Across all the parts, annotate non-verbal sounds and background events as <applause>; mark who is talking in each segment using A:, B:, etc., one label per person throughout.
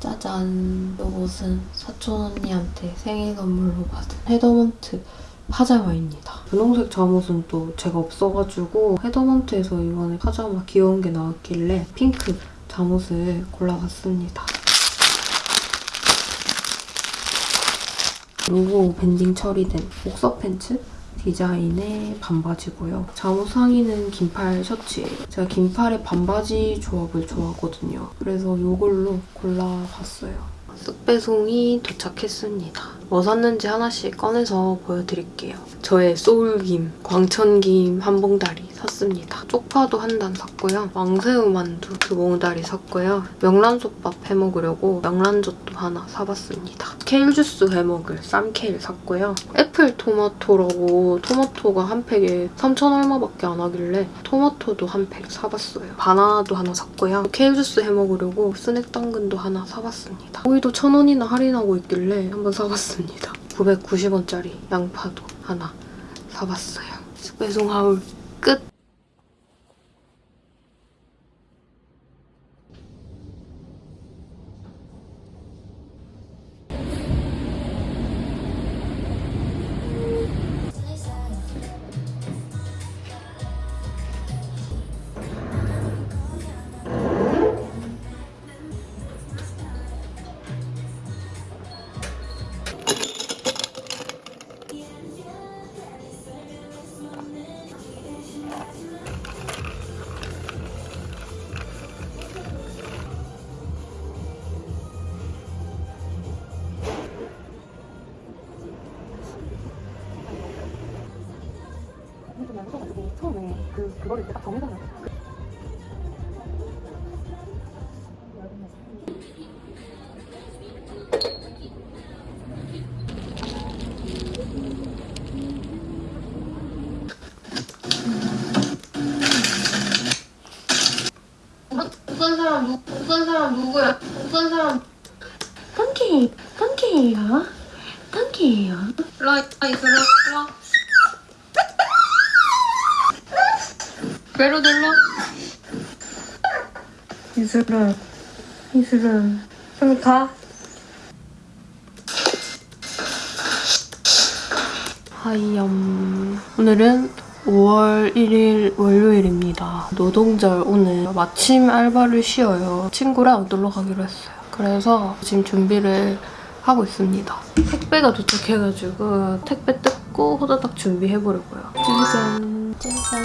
A: 짜잔 이것은 사촌 언니한테 생일 선물로 받은 헤더먼트 파자마입니다. 분홍색 잠옷은 또 제가 없어가지고 헤더먼트에서 이번에 파자마 귀여운 게 나왔길래 핑크 잠옷을 골라봤습니다. 로고 밴딩 처리된 복서 팬츠 디자인의 반바지고요. 잠옷 상의는 긴팔 셔츠예요. 제가 긴팔에 반바지 조합을 좋아하거든요. 그래서 이걸로 골라봤어요. 쓱배송이 도착했습니다. 뭐 샀는지 하나씩 꺼내서 보여드릴게요. 저의 소울김, 광천김 한 봉다리 샀습니다. 쪽파도 한 단 샀고요. 왕새우 만두 두 봉다리 샀고요. 명란솥밥 해먹으려고 명란젓도 하나 사봤습니다. 케일 주스 해먹을 쌈케일 샀고요. 애플 토마토라고 토마토가 한 팩에 3천 얼마밖에 안 하길래 토마토도 한 팩 사봤어요. 바나나도 하나 샀고요. 케일 주스 해먹으려고 스낵 당근도 하나 사봤습니다. 오이도 천 원이나 할인하고 있길래 한번 사봤습니다. 990원짜리 양파도 하나 사봤어요. 배송 하울 끝!
B: 이슬아 이슬아 빨리 가
A: 하이염 오늘은 5월 1일 월요일입니다. 노동절 오늘 마침 알바를 쉬어요. 친구랑 놀러 가기로 했어요. 그래서 지금 준비를 하고 있습니다. 택배가 도착해가지고 택배 뜯 고 호다닥 준비해보려고요. 짜잔 짜잔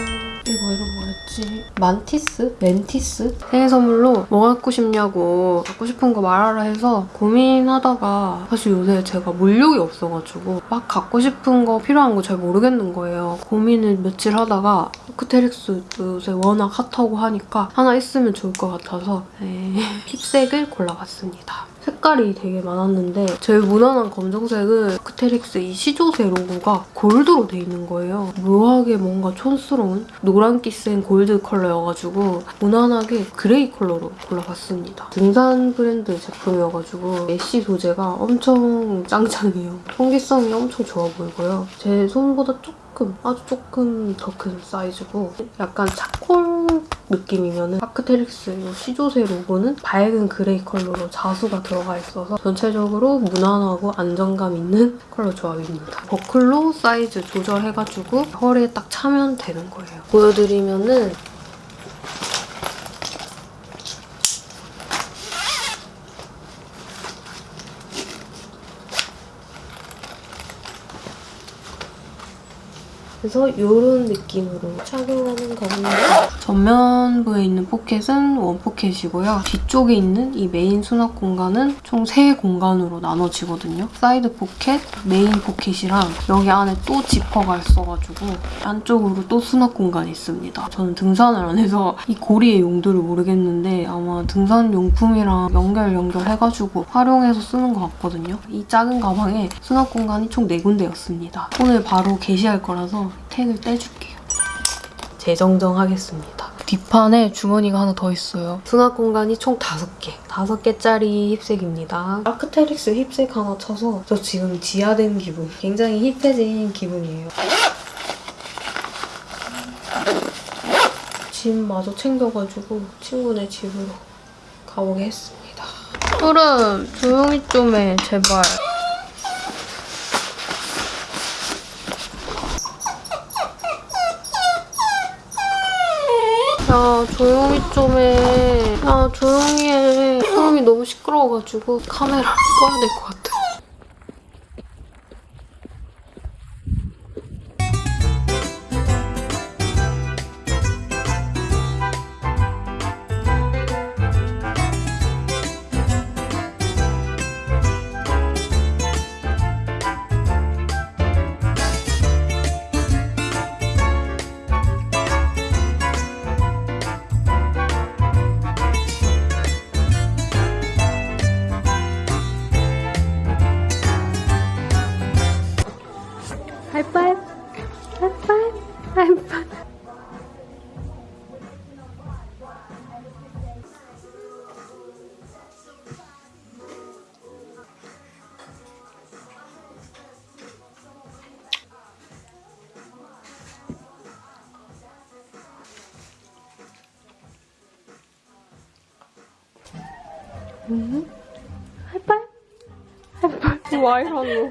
A: 이거 이름 뭐였지? 만티스? 멘티스? 생일 선물로 뭐 갖고 싶냐고 갖고 싶은 거 말하라 해서 고민하다가 사실 요새 제가 물욕이 없어가지고 막 갖고 싶은 거 필요한 거 잘 모르겠는 거예요. 고민을 며칠 하다가 아크테릭스 요새 워낙 핫하고 하니까 하나 있으면 좋을 것 같아서 네, <laughs> 힙색을 골라봤습니다. 색깔이 되게 많았는데 제일 무난한 검정색은 아크테릭스 이 시조새 로고가 골드로 돼 있는 거예요. 묘하게 뭔가 촌스러운 노란기 센 골드 컬러여가지고 무난하게 gray 컬러로 골라봤습니다. 등산 브랜드 제품이어가지고 메쉬 소재가 엄청 짱짱해요. 통기성이 엄청 좋아 보이고요. 제 손보다 조금, 아주 조금 더 큰 사이즈고 약간 charcoal 느낌이면 아크테릭스 이 시조새 로고는 밝은 gray 컬러로 자수가 들어가 있어서 전체적으로 무난하고 안정감 있는 컬러 조합입니다. 버클로 사이즈 조절해가지고 허리에 딱 차면 되는 거예요. 보여드리면은 그래서 이런 느낌으로 착용하는 겁니다. 전면부에 있는 포켓은 one pocket이고요. 뒤쪽에 있는 이 메인 수납 공간은 총 3공간으로 나눠지거든요. side pocket, main pocket이랑 여기 안에 또 지퍼가 있어가지고 안쪽으로 또 수납 공간이 있습니다. 저는 등산을 안 해서 이 고리의 용도를 모르겠는데 아마 등산 용품이랑 연결 연결해가지고 활용해서 쓰는 것 같거든요. 이 작은 가방에 수납 공간이 총 4군데였습니다. 오늘 바로 게시할 거라서 tag을 떼줄게요. 재정정하겠습니다. 뒷판에 주머니가 하나 더 있어요. 수납 공간이 총 5개. 5개짜리 힙색입니다. 아크테릭스 힙색 하나 쳐서 저 지금 지하된 기분. 굉장히 힙해진 기분이에요. 짐마저 챙겨가지고 친구네 집으로 가보게 했습니다. 푸름 조용히 좀 해, 제발. 야 조용히 좀 해. 야 조용히 해. 소음이 너무 시끄러워가지고 카메라를 꺼야 될 것 같아. 와 이러노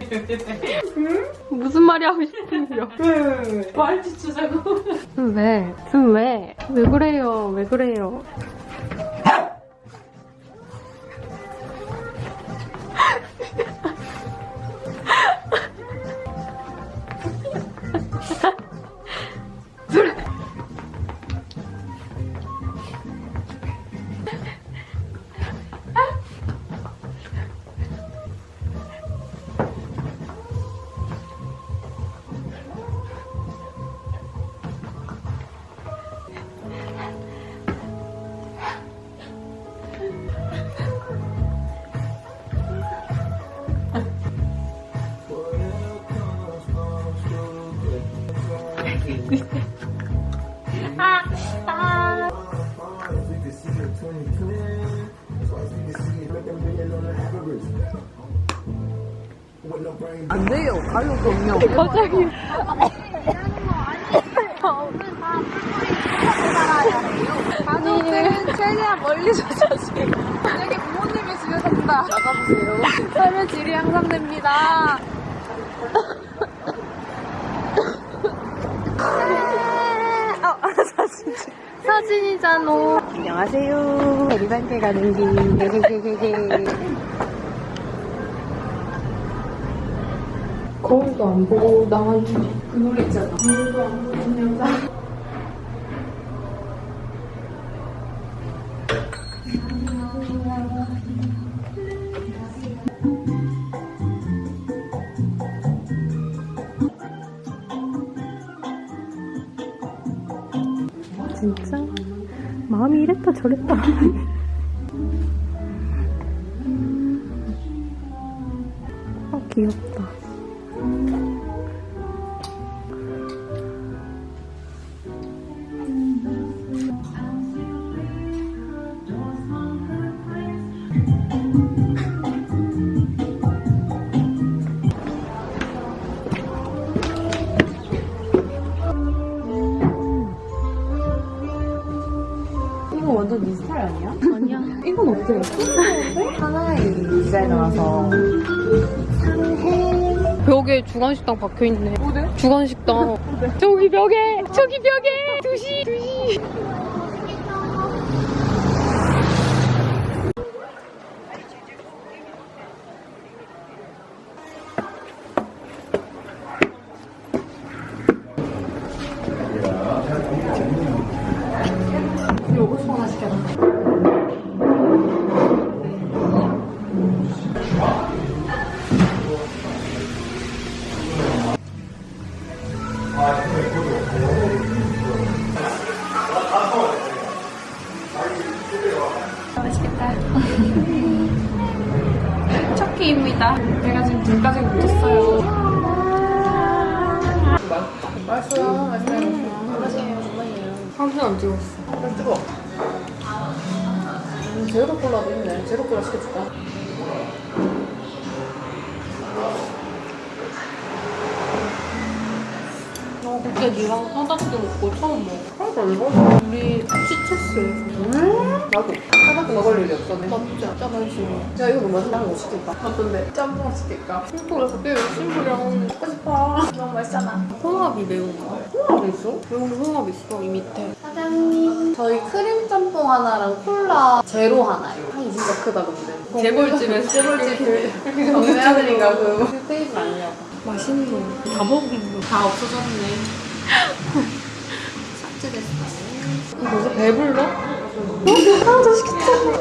A: 무슨 말이 하고 싶은데요?
C: 말티 주자고.
A: 왜? 지금 왜? 왜 그래요? 왜 그래요? 갑자기
C: 가족들은 최대한 멀리서 자지. 만약에 부모님이 집에 산다. 나가보세요. 삶의 질이 향상됩니다.
A: 사진이잖아.
C: 안녕하세요. 대리반대 가는 길. <laughs> 게게게게.
A: 거울도 안 보고 나왔는데.
C: 그 노래 있잖아.
A: 진짜 마음이 이랬다 저랬다. <laughs> 주간식당 박혀 있네.
C: 어디?
A: 주간식당. 저기 벽에, 저기 벽에. 두시, 두시.
D: 음? 나도. 하나도 먹을 일이 없었네.
B: 맞지? 짜만 싫어.
D: 야, 이거 너무 맛있다. 뭐 시킬까? 어떤데? 짬뽕 시킬까?
B: 그래, 그때 친구랑
D: 먹고 싶어. 너무 맛있잖아.
B: 홍합이 매운 거.
D: 홍합 있어?
B: 매운 홍합 있어, 이 밑에.
D: 사장님. 저희 크림 짬뽕 하나랑 콜라 제로 하나요. 향이 진짜 크다, 근데.
B: 재벌집에서
D: 재벌집 그 정리 아들인가 그 테이블 아니냐고.
B: 맛있는 거. 다 먹은 거. 다 없어졌네. <laughs> 삭제됐어. 이거 배불러?
D: 하나도 시켰잖아.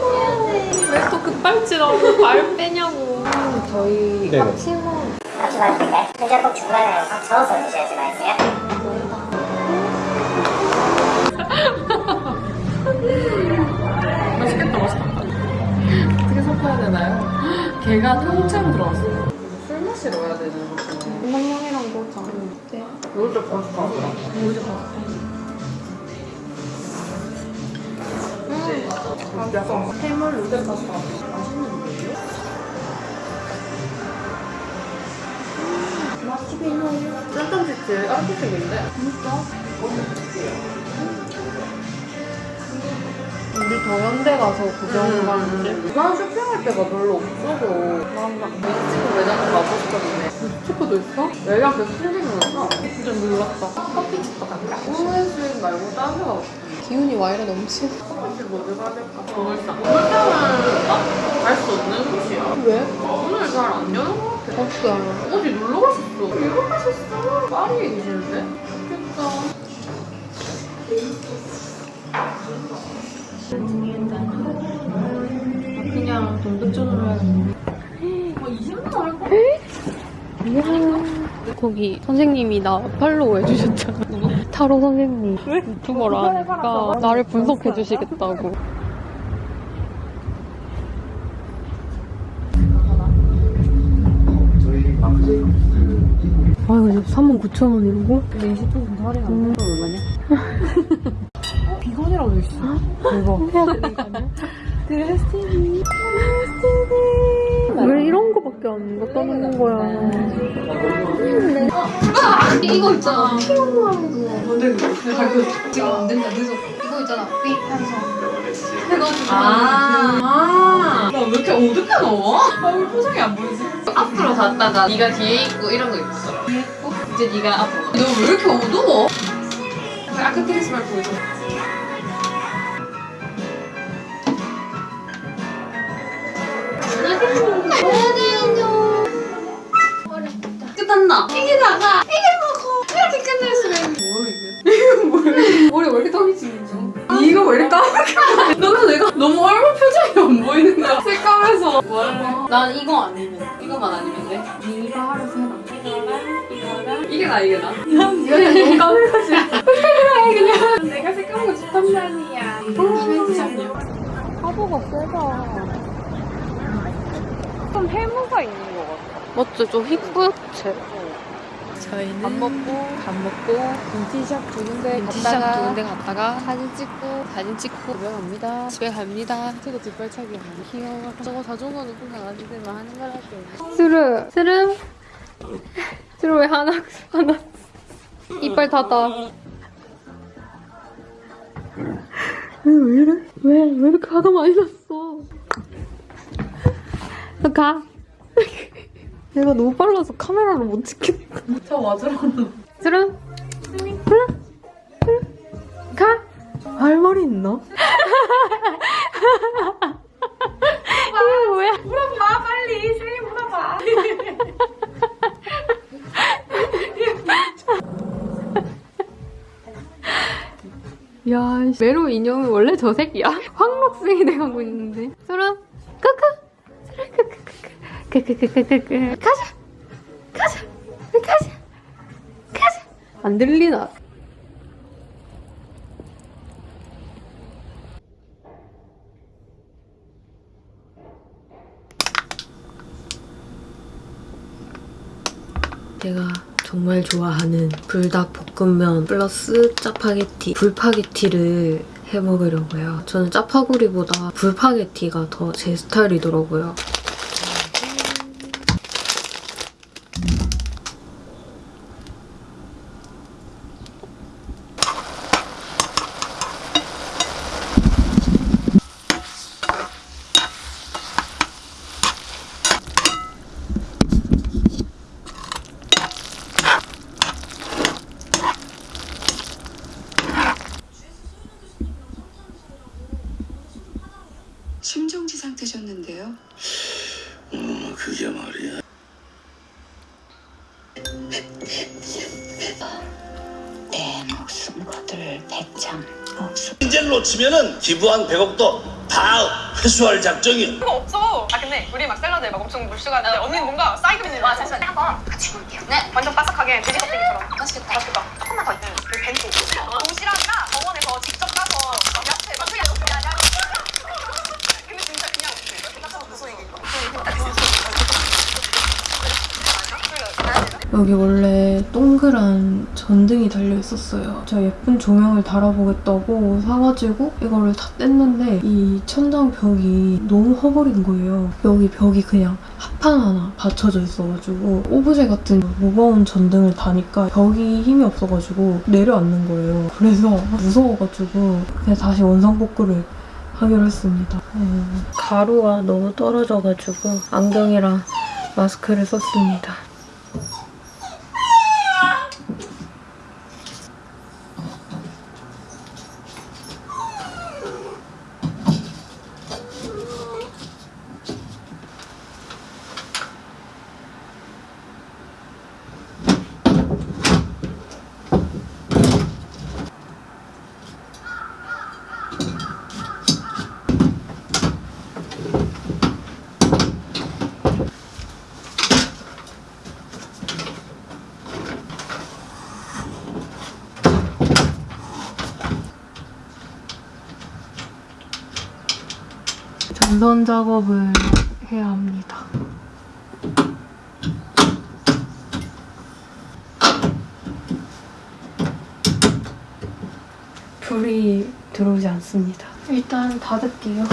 B: 왜 또 급발진하고 말 빼냐고.
D: 저희
E: 네네.
D: 밥 친구
F: 같이 맛있을까요? 근데 꼭 중간에 밥 저어서 드셔야지 맛있어요.
B: 맛있겠다, 맛있겠다.
D: 어떻게 섞어야 되나요?
B: 걔가 통째로 들어갔어.
D: 술 마시러 가야 되는 거죠.
B: 건강형이랑 거자. 네.
D: 이걸 좀 맛있다.
B: 뭐지, 봤어?
D: 해물 루덴 파스타. 맛있는데요? 맛있긴 짠짠 치즈. 깜짝색인데?
B: 우리 더현대 가서 구경 가는데.
D: 난 쇼핑할 때가 별로 없어서 난막 멕시코 매장 가고 싶었는데 멕시코도 있어? 매장 계속 생기면서
B: 좀 놀랐다.
D: 커피집도 갈까? 오늘씩 말고 다른 데 가고 싶어
B: 기운이 와 이래 넘치.
D: 커피집 어디 가야 될까? 오늘상 오늘상은 딱갈수 없는 곳이야
B: 왜?
D: 오늘 잘 안 여는 것 같아
B: 알아?
D: 어디 놀러 가셨어? 일본 가셨어? 파리에 계시는데? 좋겠다
B: 그냥 돈백전으로 해야겠네.
D: 어 20만 원 할까?
B: 이야. 거기 선생님이 나 팔로우 해주셨잖아. <laughs> 타로 선생님. 왜? 유튜버라 하니까 나를 분석해 주시겠다고. 아, 이거 39,000원 이러고?
D: 근데 20% 할인 안 돼? 얼마냐? 어? 비건이라고 돼있어 대박 드레스티니
B: 왜 이런 거밖에 안 갖다 놓는 거야?
D: 이거 있잖아. 뭔데 그거? 지금 안 된다. 늦어 이거 있잖아. 삐 하면서 해가지고. 아, 나왜 이렇게 어둡게 넣어? 얼굴 표정이 안 보이지? 앞으로 갔다가 네가 뒤에 있고 이런 거 있어. 뒤에 있고 이제 네가 앞으로. 너 왜 이렇게 어두워? 아크트리스말 보여줘 끝났나? 이게 먹어! 이렇게 끝낼 수가 있는 뭐야 이게? 이거 뭐야? 머리 왜 이렇게 땀이 지금 이거 왜 이렇게 까맣게 너는 내가 너무 얼굴 표정이 안 보이는 거야. 색감에서. 뭐할래? 난 이거 아니면 이거만 아니면 돼? 네가 알아서 해라 이거랑 이거랑. 이게 나 이게 나? 난 네가 너무 까매가지고 그래 그냥. 내가 색감은 좋단 말이야 이벤트장이야
B: 화보가 세다.
D: 좀 해무가 있는 것 같아
B: 맞지? 좀 힙부였지?
D: 저희는
B: 밥 먹고,
D: 밥 먹고 빈티샵 두 군데
B: 빈티샵
D: 갔다가
B: 두 군데 갔다가
D: 사진 찍고
B: 사진 찍고
D: 집에 갑니다
B: 집에 갑니다.
D: 제가 뒷발차기 많이 귀여워 저거 자전거 높은 강아지들만 하는 거라고
B: 스르, 스르. <laughs> 스르 왜 하나, 하나. 이빨 닫아. 왜, 왜 이래? 왜, 왜 이렇게 화가 많이 났어? 너 가. <laughs> 내가 너무 빨라서 카메라로 못 찍겠다.
D: 저
B: 스르? 스르? 스르? 가? 할 말이 있나? 이게 뭐야?
D: 물어봐 빨리 세이 물어봐 <laughs>
B: 야, 메로 인형은 원래 저 색이야? <laughs> 황록색이 돼가고 있는데. 소라, 크크! 가자! 가자! 가자! 가자! 안 들리나? 내가
A: 정말 좋아하는 불닭 볶음면 플러스 짜파게티, 불파게티를 해 먹으려고요. 저는 짜파구리보다 불파게티가 더 제 스타일이더라고요.
C: 기부한 100억도 다 회수할 작정이야.
G: 그거 없어. 아 근데 우리 막 샐러드에 막 엄청 물수가 있는데 언니는 뭔가 사이드 비즈니스.
F: 와 잠시만 한번 같이 볼게요 네
G: 완전 바삭하게 돼지 껍데기처럼.
F: 맛있겠다
G: 맛있겠다.
F: 조금만 더 있다
G: 그 벤토. 도시락이라 병원에서 직접 가서 막 야채 막 그냥 야야. 근데 진짜 그냥 없어. 무슨 얘기인가?
A: 여기 원래 동그란 전등이 달려 있었어요. 제가 예쁜 조명을 달아보겠다고 사가지고 이거를 다 뗐는데 이 천장 벽이 너무 허버린 거예요. 여기 벽이 그냥 합판 하나 받쳐져 있어가지고 오브제 같은 무거운 전등을 다니까 벽이 힘이 없어가지고 내려앉는 거예요. 그래서 무서워가지고 그냥 다시 원상복구를 하기로 했습니다. 음, 가루가 너무 떨어져가지고 안경이랑 마스크를 썼습니다. 작업을 해야 합니다. 불이 들어오지 않습니다. 일단 닫을게요.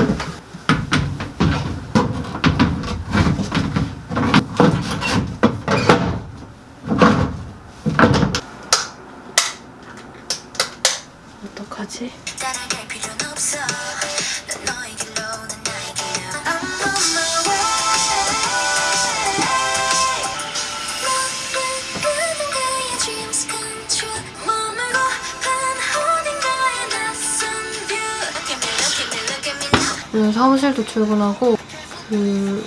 A: 사무실도 출근하고 그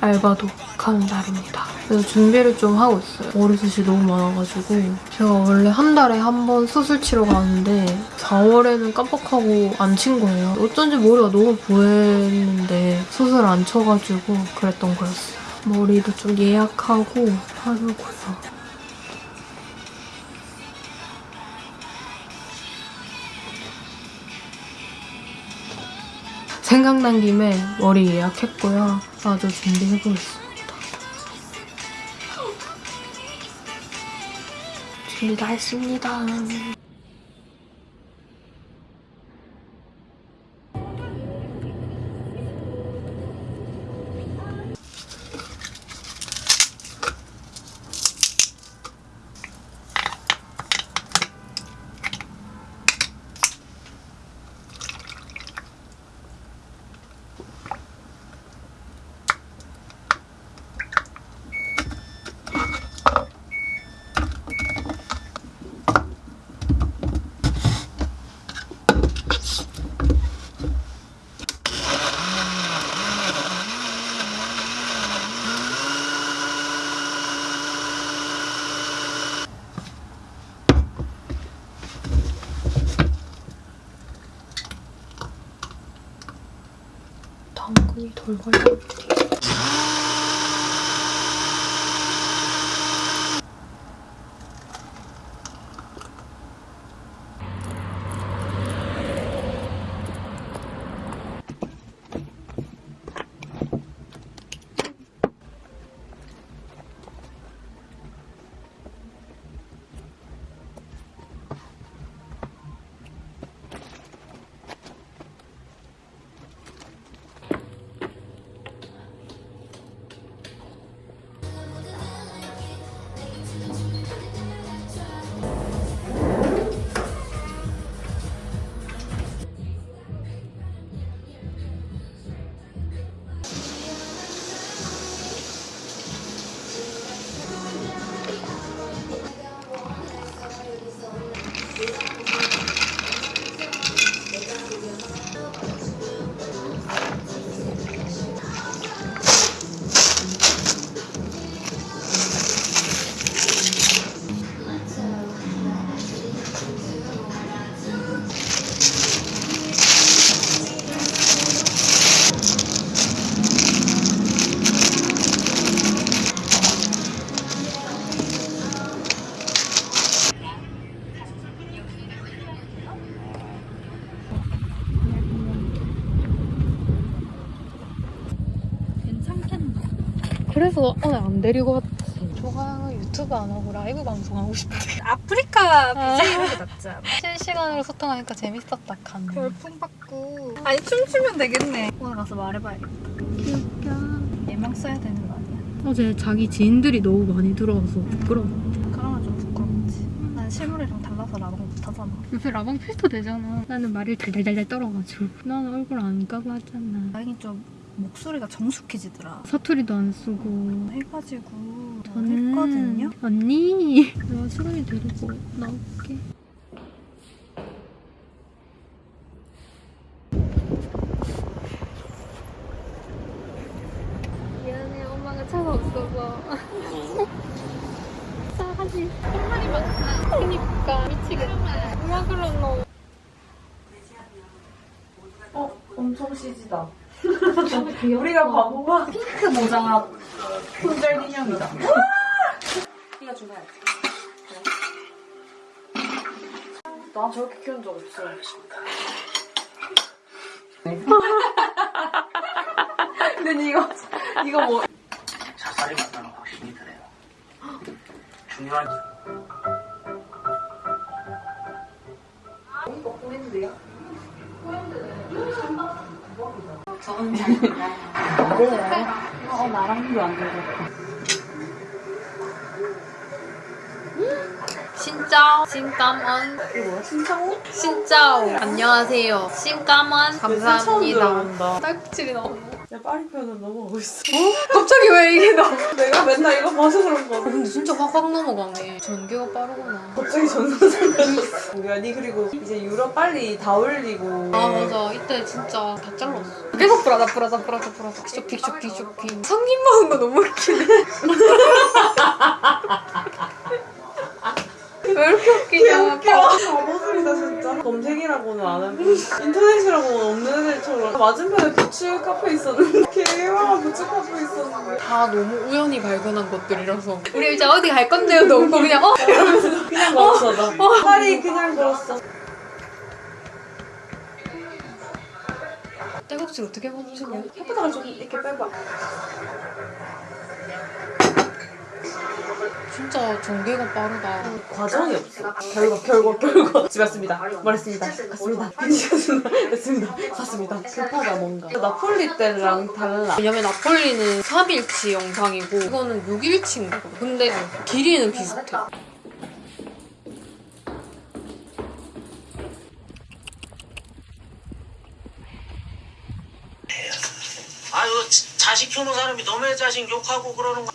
A: 알바도 가는 날입니다. 그래서 준비를 좀 하고 있어요. 머리숱이 너무 많아가지고 제가 원래 한 달에 한 번 수술 치러 가는데 4월에는 깜빡하고 안 친 거예요. 어쩐지 머리가 너무 부했는데 수술 안 쳐가지고 그랬던 거였어요. 머리도 좀 예약하고 하려고요. 생각난 김에 머리 예약했고요. 마저 준비해보겠습니다. 준비 다 했습니다. 당근이
B: 안 데리고 왔지. 조가 유튜브 안 하고 라이브 방송하고 싶대. <laughs> 아프리카 BJ 이런 게 낫지 않아? 실시간으로 소통하니까 재밌었다, 간. 별풍 받고. 아니, 춤추면 되겠네. 오늘 가서 말해봐야겠다. 귀엽다. 예명 써야 되는 거 아니야? 어제 자기 지인들이 너무 많이 들어와서 부끄러워. 그러면 좀 부끄럽지. 난 실물이랑 달라서 라방 못하잖아. 요새 라방 필터 되잖아. 나는 말을 달달달달 떨어가지고. 나는 얼굴 안 까고 하잖아. 다행히 좀 목소리가 정숙해지더라. 사투리도 안 쓰고. 해가지고 저는 했거든요. 언니, 내가 수근이 데리고 나올게. 미안해, 엄마가 차가 없어서. 싸가지. 할 말이 많다. 그니까 미치겠다. 누가 그러노?
D: 엄청 CG다. 우리가 바보가 핑크 모자 손절 기념이다. 이거 주면 나 저렇게 키운 적 없어. 근데 이거 이거 뭐
C: 자살이 맞다는 확신이 드네요. 중요한
D: 어 나랑도 안 되고.
B: 신짜오, 신까먼.
D: 이거 뭐야? 신창호?
B: 신짜오. 안녕하세요. 신까먼.
D: 처음
B: 감사합니다. 딸꾹질이 나오네.
D: 야 파리편은 넘어가고 있어.
B: 갑자기 왜 이게 나?
D: 내가 맨날 이거 봐서 그런 거.
B: 근데 진짜 확확 넘어가네. 전개가 빠르구나.
D: 갑자기 전선생 됐어. 니 그리고 이제 유럽 빨리 다 올리고.
B: 아 맞아. 이때 진짜 다 잘랐어. 계속 브라다 브라다 브라다 브라다. 쇼핑 쇼핑 쇼핑. 성인 먹은 거 너무 웃기네. <laughs> 왜 이렇게 웃기냐.
D: 진짜. 검색이라고는 안 하고 인터넷이라고는 없는 애들처럼 맞은편에 부츠 카페 있었는데 개와 부츠 카페 있었는데
B: 다 너무 우연히 발견한 것들이라서 우리 이제 어디 갈 건데요? 너무 그냥 어?
D: 그냥 걸었어 나. 파리 그냥 걸었어.
B: 딸꾹질 어떻게 멈추냐?
D: 혓바닥을 좀 이렇게 빼봐.
B: 진짜 전개가 빠르다.
D: 과정이 없어. 결과 결과 결과. 집에 왔습니다. 말했습니다. 갔습니다. 갔습니다. 했습니다. 갔습니다. 급하다 뭔가. 나폴리 때랑 달라.
B: 왜냐면 나폴리는 3일치 영상이고 이거는 6일치인 거거든. 근데 길이는 비슷해.
C: 아유 자식 키우는 사람이 너의 자식 욕하고 그러는 거.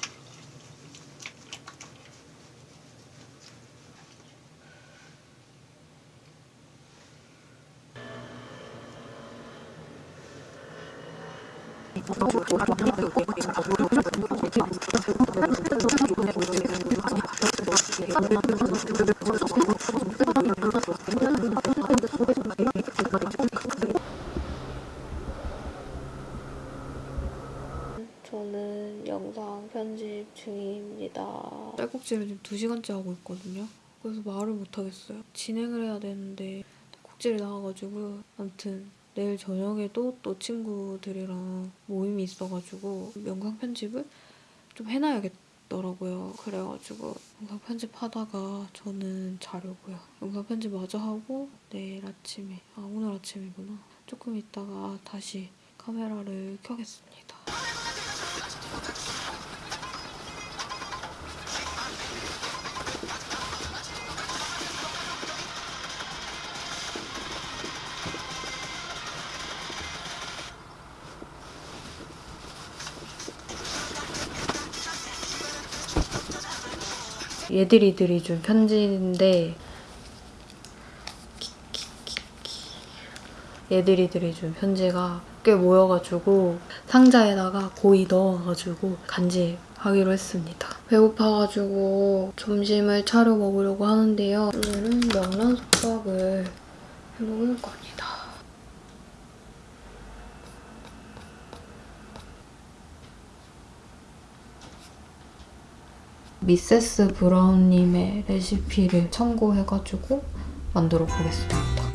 A: 저는 영상 편집 중입니다.
B: 딸꾹질을 지금 2시간째 하고 있거든요. 그래서 말을 못하겠어요. 진행을 해야 되는데 딸꾹질이 나와가지고 아무튼 내일 저녁에도 또 친구들이랑 모임이 있어가지고 영상 편집을 좀 해놔야겠더라고요. 그래가지고 영상 편집하다가 저는 자려고요. 영상 편집 마저 하고 내일 아침에 아 오늘 아침이구나. 조금 있다가 다시 카메라를 켜겠습니다. 얘들이들이 준 편지인데 얘들이들이 준 편지가 꽤 모여가지고 상자에다가 고이 넣어가지고 간직하기로 했습니다. 배고파가지고 점심을 차려 먹으려고 하는데요. 오늘은 명란 솥밥을 해먹을 겁니다. 미세스 브라운님의 레시피를 참고해가지고 만들어 보겠습니다.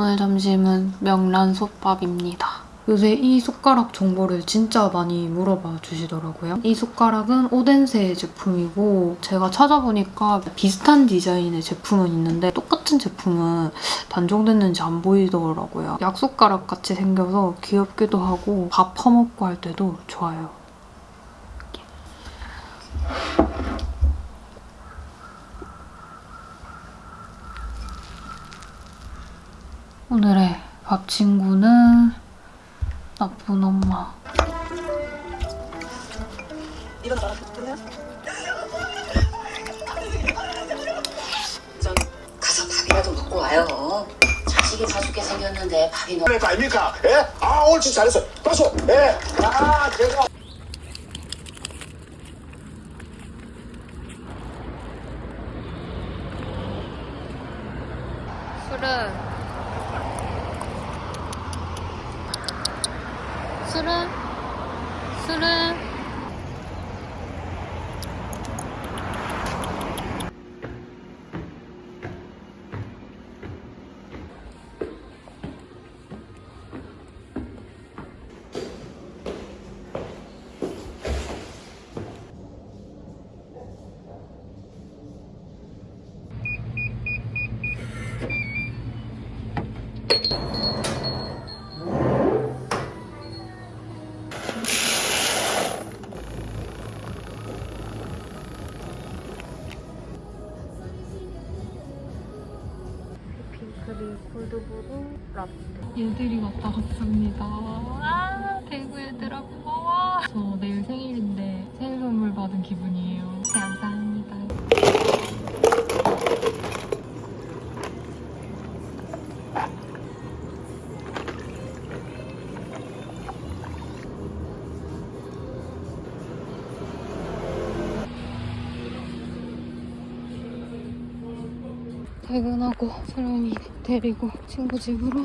A: 오늘 점심은 명란솥밥입니다. 요새 이 숟가락 정보를 진짜 많이 물어봐 주시더라고요. 이 숟가락은 오덴세 제품이고 제가 찾아보니까 비슷한 디자인의 제품은 있는데 똑같은 제품은 단종됐는지 안 보이더라고요. 약숟가락 같이 생겨서 귀엽기도 하고 밥 퍼먹고 할 때도 좋아요. 오늘의 밥 친구는 나쁜 엄마.
H: 가서 밥이라도 먹고 와요. 자식이 사죽게 생겼는데 밥이 너무
I: 거 아닙니까? 예? 아 옳지 잘했어. 박수. 예. 아 제가
A: 술은 술은 술은 얘들이 왔다 갔습니다. 아 대구 얘들아 고마워 저 내일 생일인데 생일 선물 받은 기분이에요. 감사합니다. 퇴근하고 사람이 데리고 친구 집으로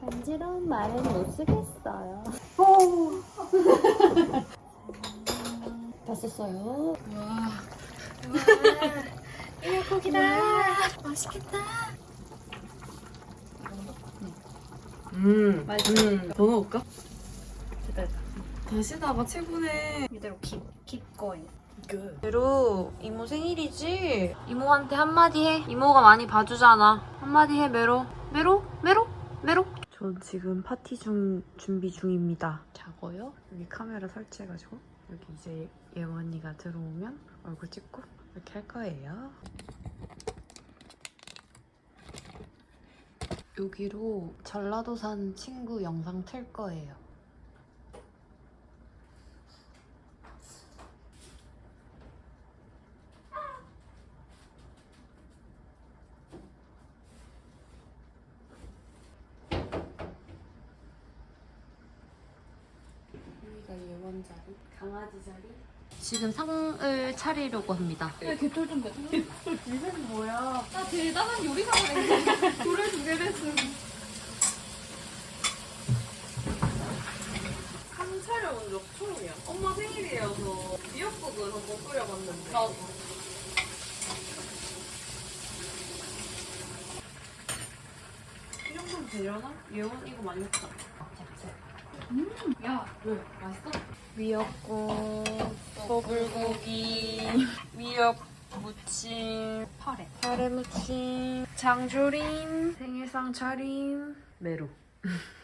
J: 간지러운 말은 못 쓰겠어요. 다 썼어요. 와. 일고기다. 맛있겠다.
D: 음. 음. 더 넣을까? 다시다가 최고네.
A: 이대로 킵, 킵 거예 요. 메로 이모 생일이지? 이모한테 한마디 해. 이모가 많이 봐주잖아. 한마디 해 메로. 메로? 메로? 메로?
K: 전 지금 파티 중 준비 중입니다. 자고요. 여기 카메라 설치해가지고 여기 이제 예원 언니가 들어오면 얼굴 찍고 이렇게 할 거예요.
A: 여기로 전라도 산 친구 영상 틀 거예요. 여기가 예원 자리, 강아지 자리. 지금 상을 차리려고 합니다.
D: 한 차려본 적 처음이야. 엄마 생일이어서 미역국을 한번 끓여봤는데. 이 정도면 되려나? 예원 이거 많이 먹자. 음, 야, 왜? 맛있어?
A: 미역국, 소불고기, 미역 무침, 파래, 파래 무침, 장조림, 생일상 차림, 메로.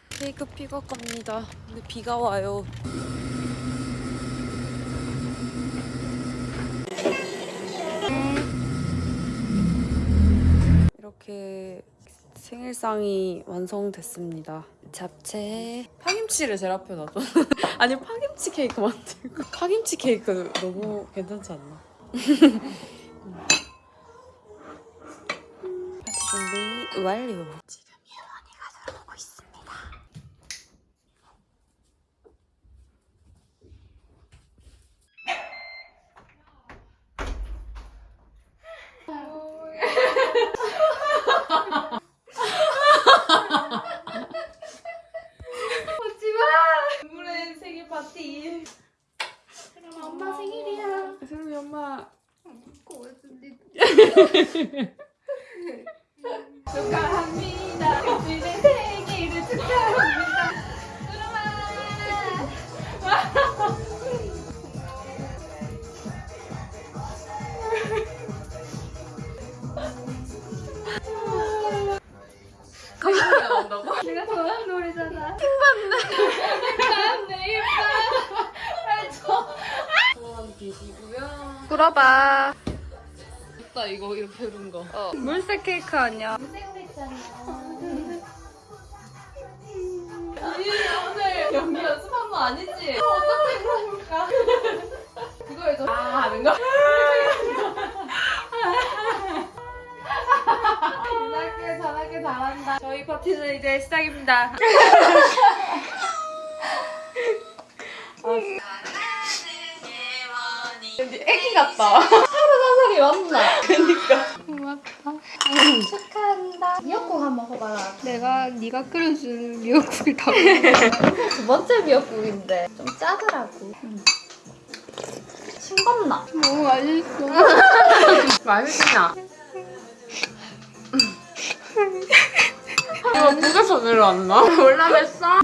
A: 케이크 픽업 갑니다. 근데 비가 와요. 이렇게
D: 생일상이 완성됐습니다. 잡채 파김치를 제일 앞에 놔둬. 아니 파김치 케이크 만들고 파김치 케이크 너무 괜찮지 않나? 파티 준비 완료.
B: 케이크 아니야?
L: 오늘 연기 연습한 거 아니지? 어떻게 물어볼까? 그거 해줘. 아, 하는 거? 잘할게, 잘할게, 잘한다. 저희 파티는 이제 시작입니다. 애기 같다. <laughs> 하루 사살이 왔나? 축하한다. 미역국 <laughs> 한번 먹어봐라.
B: 내가 네가 끓여준 미역국을 다
L: 두 번째 미역국인데 좀 짜더라고. 싱겁나?
B: 너무 맛있어.
D: 맛있냐? 이거 북에서 내려왔나? <laughs> 몰라냈어?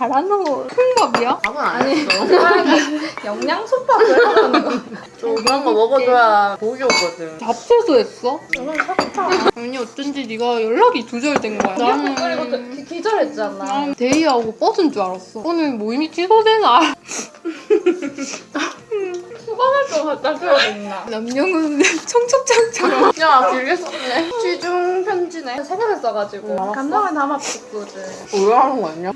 B: 잘하는 거 콩밥이야?
D: 밥은 안 했어. <laughs>
L: 영양솥밥을 하는 거.
D: 좀 그런 거 먹어줘야 복이 오거든.
B: 잡채도 했어? 아니 어쩐지 네가 연락이 두절된 거야.
L: 미역국 끓이고 그- 기절했잖아.
B: 난 데이하고 버스인 줄 알았어. 오늘 모임이 취소되나? <laughs>
L: 수건을 좀 갖다 줘야겠나?
B: 남녀는 청첩장처럼. <laughs>
D: 야, 길게 썼네. 취중 편지네.
L: 생각을 써가지고 감동을 담아봤거든.
D: 왜 하는 거 아니야?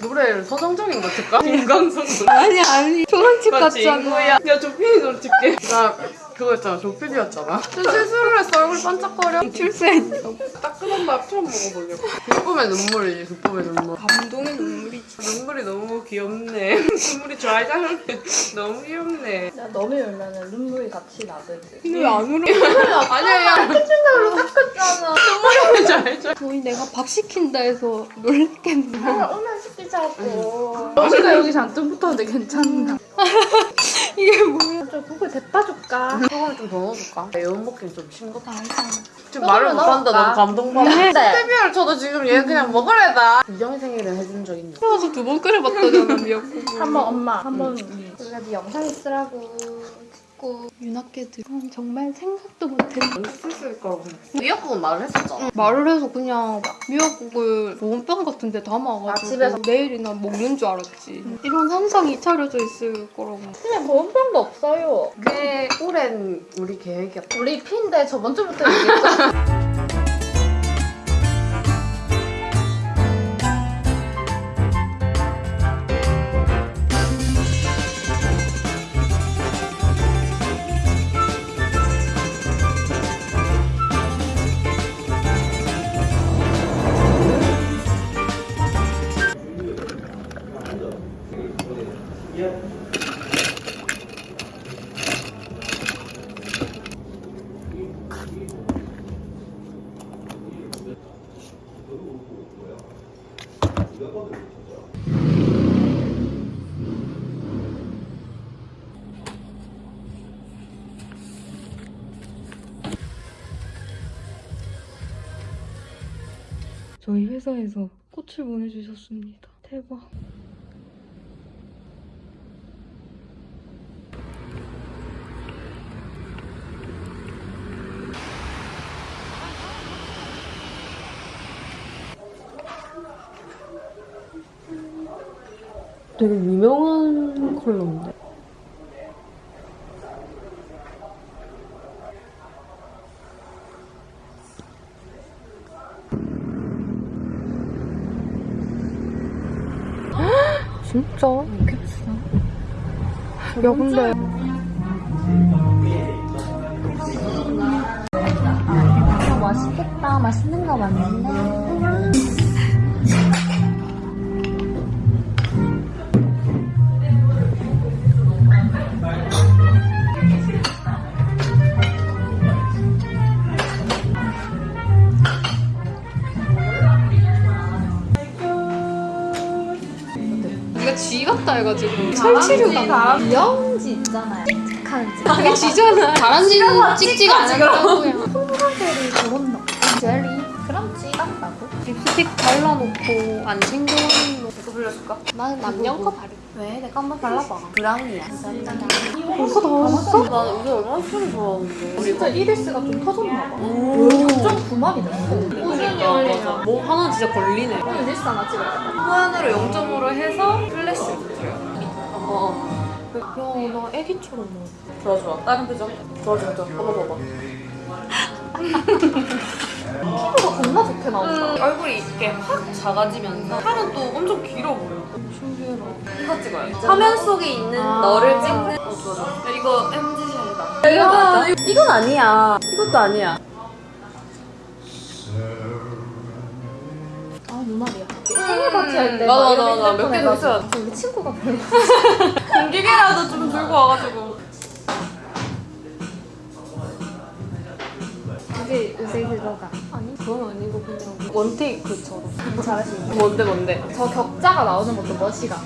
D: 노래를 서정적인 거? 김광석 노래.
B: 아니 아니 조선집 같잖아.
D: 야, 조피디 노래 틀게. 나 그거 있잖아. 조피디였잖아. 저 실수를 했어. 얼굴 반짝거려.
B: 출세했냐고.
D: 따끈한 밥 처음 먹어보려고. 기쁨의 눈물이지, 기쁨의 눈물.
B: 감동의 눈물이지.
D: 눈물이 너무 귀엽네. <laughs> 눈물이 잘자는데 너무 귀엽네.
L: 나 너무 울면 눈물이 같이 나거든.
B: 근데 왜안 울어? <laughs>
D: 아니야, 야.
L: 로 닦았잖아.
D: 눈물이 잘자.
B: 거의 내가 밥 시킨다 해서 놀랬겠네.
L: 오면 시키자고. 여기가 여기 잔뜩 붙었는데 괜찮나? <laughs>
B: 이게 뭐야?
L: 좀 국을 데펴 줄까?
D: 소금 좀 더 넣어줄까? 매운 먹기는 좀 싱겁다.
B: 아,
D: 지금 말을 못한다. 너무 감동받아.
L: 네.
D: 스테비아를 쳐도 지금 얘 그냥 먹으래다. 이정희 생일을 해준 적 있냐?
B: 그래서 두 번 끓여봤다잖아 미역국을. <laughs>
L: 한번 엄마 한번 우리가 네 영상 있으라고
B: 고 윤학계들 정말 생각도 못했네.
D: 했을 거라고 생각해. 미역국은 말을 했었잖아.
B: 말을 해서 그냥 미역국을 보온병 같은 데 담아가지고
L: 아, 집에서?
B: 내일이나 먹는 줄 알았지. 이런 한상이 차려져 있을 거라고.
L: 그냥 보온병도 없어요.
D: 꽤 오랜 우리 계획이었다.
L: 우리 피인데 저번 주부터 얘기했잖아.
B: 저희 회사에서 꽃을 보내주셨습니다. 대박. 되게 유명한 컬러인데. <gasps> 진짜? 그렇겠어. 야, 근데.
L: 아, 맛있겠다. 맛있는 거 맞는데. <laughs>
B: 해가지고 설치류가
L: 영지 있잖아요. 집.
B: 그게 쥐잖아 <laughs> 다람쥐는 찍지가 않았다고요
L: 콩가젤이 저런 거. 젤리. 그럼 찍었다고?
B: 립스틱 발라놓고 안 챙겨오는 거
D: 이거 빌려줄까?
B: 나는 남녀 거 바르
L: 왜? 내가 한번 발라봐.
D: 브라운이야.
B: 벌써 다 왔어?
D: 나 요새 얼마나 술을 좋아하는데.
L: 진짜 이리스가 좀 터졌나 봐.
D: 오.
L: 좀 구막이 됐는데.
D: 그러니까. 뭐 하나 진짜 걸리네.
L: 이리스 하나 찍어야겠다.
D: 후안으로 0.5로 해서 플래시. 어.
B: 야나 애기처럼 먹어
D: 좋아 좋아. 다른 표정. 좋아 좋아 좋아. 봐봐 봐봐.
L: 피부가 겁나 좋게 나온다.
D: 얼굴이 이렇게 확 작아지면서 팔은 또 엄청 길어 보여.
B: 신기해라
D: 이거 찍어요. 화면 속에 있는 너를 찍는. 어 좋아 좋아. 야, 이거 MZ샷이다. 이거 맞아? 이건 아니야. 이것도 아니야.
L: 아 눈알이야. 생일 파티 할때
D: 맞아, 맞아, 맞아. 몇개도 있어요.
L: 우리 친구가 별로. <laughs> <laughs>
D: 공기계라도 좀 들고 와가지고.
L: 이제 요새 그거가.
B: 아니 그건 아니고 그냥 원테이크처럼
L: 뭐 잘하시는
D: 뭔데 뭔데?
L: 저 격자가 나오는 것도 멋이가.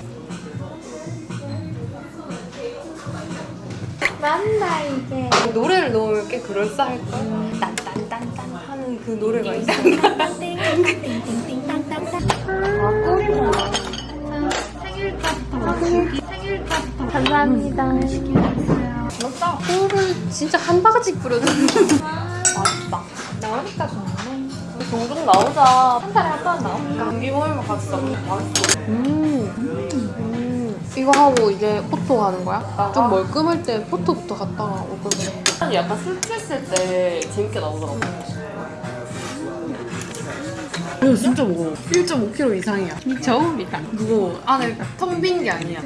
L: 난다 이게.
B: 노래를 넣으면 꽤 그럴싸할 거야 딴딴딴딴 하는 그 노래가 있어
L: 감사합니다.
B: 꿀을 진짜 한 바가지 뿌려줘
L: 맛있다. 나오니까 좋네.
D: 종종 나오자.
L: 한 달에 한 번 나오니까.
D: 감기 모이면 갔어. 맛있어.
B: 음. 음. 이거 하고 이제 포토 가는 거야? 좀 멀끔할 때 포토부터 갔다가 그래
D: 약간 술 취했을 때 재밌게 나오더라고.
B: 이거 진짜 무거워 1.5kg 이상이야 미쳐 미쳐 무거워 안에 텅 빈 게 아니야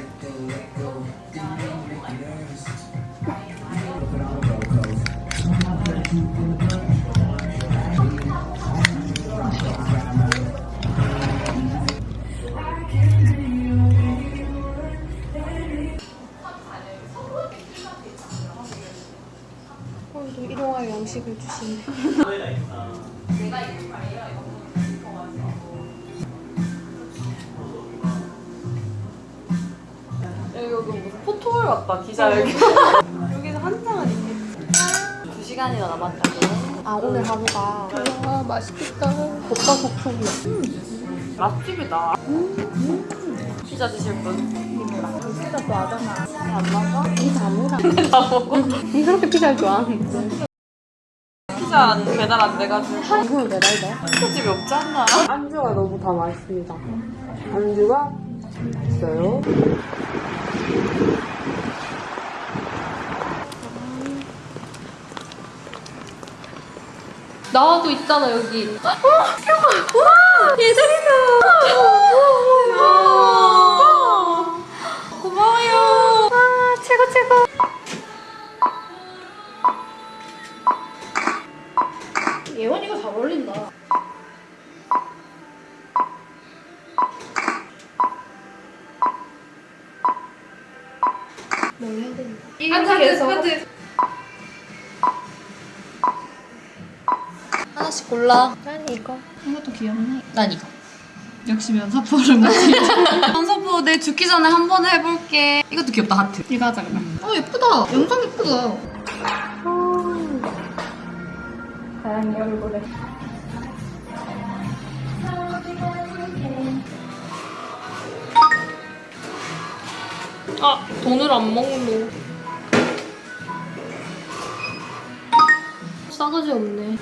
B: 양식을 주시네
D: 여기 무슨 포토홀 같다, 기자 여기. <laughs> 여기서 한 장은 있겠지. 두 시간이나 남았다고.
B: 아 오늘 하루가 와 맛있겠다 볶아 국수야
D: 맛집이다. 피자 드실 분?
L: 진짜 좋아하잖아.
D: 안 먹어?
B: 이 다 먹어 <laughs> 다 먹어 니 그렇게 피자를 좋아하는데
D: 피자 배달 안 돼가지고.
B: 이거는 매달돼?
D: 피자집이 없지 않나?
B: 안주가 너무 다 맛있습니다. 안주가 있어요. 나와도 있잖아 여기.
D: 고마워요.
B: 최고 최고
L: 어울린다.
D: 계속.
B: 하나씩 골라
L: 난 이거.
D: 이것도 귀엽네.
B: 난 이거
D: 역시 면사포를 맞지. 면사포 내 죽기 전에 한 번 해볼게. 이것도 귀엽다, 하트. 이거 하자, 그럼. 어, 예쁘다. 영상 예쁘다.
L: 다양히 얼굴에.
B: 아 돈을 안 먹노 싸가지 없네